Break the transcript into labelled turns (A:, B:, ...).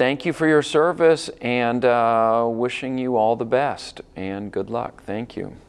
A: thank you for your service and uh, wishing you all the best and good luck. Thank you.